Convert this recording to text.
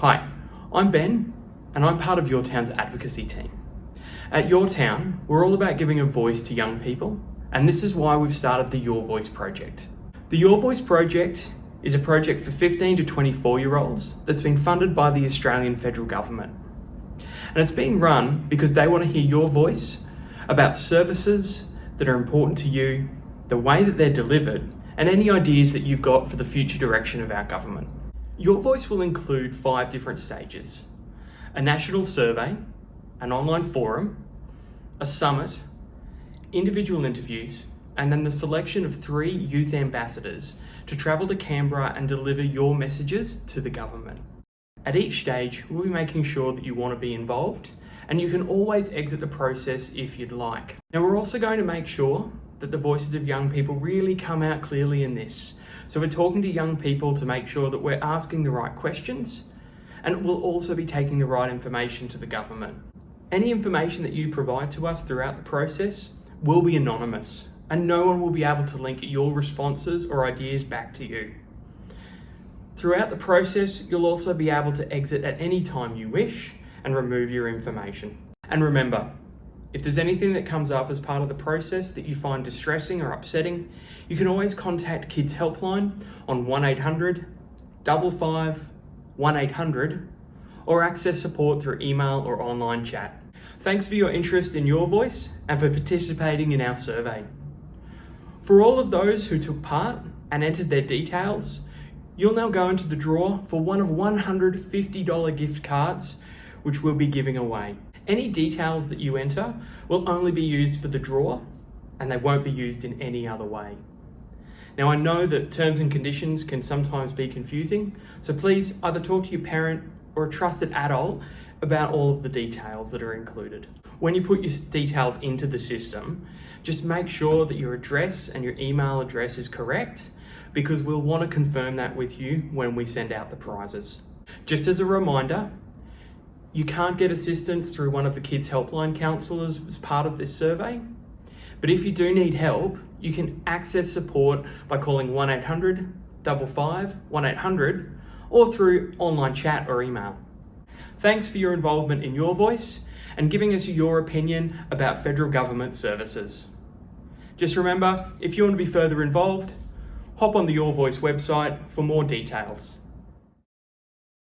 Hi, I'm Ben and I'm part of Your Town's advocacy team. At Your Town, we're all about giving a voice to young people and this is why we've started the Your Voice project. The Your Voice project is a project for 15 to 24 year olds that's been funded by the Australian federal government. And it's being run because they want to hear your voice about services that are important to you, the way that they're delivered, and any ideas that you've got for the future direction of our government. Your voice will include five different stages. A national survey, an online forum, a summit, individual interviews, and then the selection of three youth ambassadors to travel to Canberra and deliver your messages to the government. At each stage, we'll be making sure that you want to be involved and you can always exit the process if you'd like. Now we're also going to make sure that the voices of young people really come out clearly in this. So we're talking to young people to make sure that we're asking the right questions and we'll also be taking the right information to the government. Any information that you provide to us throughout the process will be anonymous and no one will be able to link your responses or ideas back to you. Throughout the process, you'll also be able to exit at any time you wish and remove your information. And remember, if there's anything that comes up as part of the process that you find distressing or upsetting, you can always contact Kids Helpline on 1800 55 1800 or access support through email or online chat. Thanks for your interest in Your Voice and for participating in our survey. For all of those who took part and entered their details, you'll now go into the draw for one of $150 gift cards which we'll be giving away. Any details that you enter will only be used for the draw and they won't be used in any other way. Now I know that terms and conditions can sometimes be confusing, so please either talk to your parent or a trusted adult about all of the details that are included. When you put your details into the system, just make sure that your address and your email address is correct because we'll want to confirm that with you when we send out the prizes. Just as a reminder, you can't get assistance through one of the kids helpline counsellors as part of this survey, but if you do need help, you can access support by calling 1800 55 1800 or through online chat or email. Thanks for your involvement in Your Voice and giving us your opinion about federal government services. Just remember, if you want to be further involved, hop on the Your Voice website for more details.